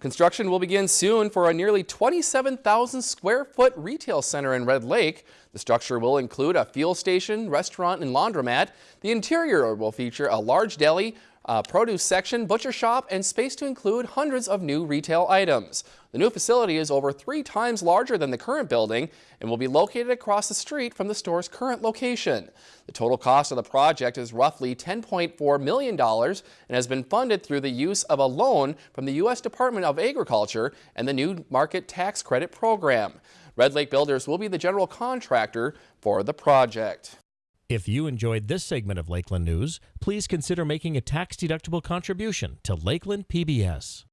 Construction will begin soon for a nearly 27,000 square foot retail center in Red Lake. The structure will include a fuel station, restaurant, and laundromat. The interior will feature a large deli, a produce section, butcher shop, and space to include hundreds of new retail items. The new facility is over three times larger than the current building and will be located across the street from the store's current location. The total cost of the project is roughly $10.4 million and has been funded through the use of a loan from the U.S. Department of Agriculture and the New Market Tax Credit Program. Red Lake Builders will be the general contractor for the project. If you enjoyed this segment of Lakeland News, please consider making a tax-deductible contribution to Lakeland PBS.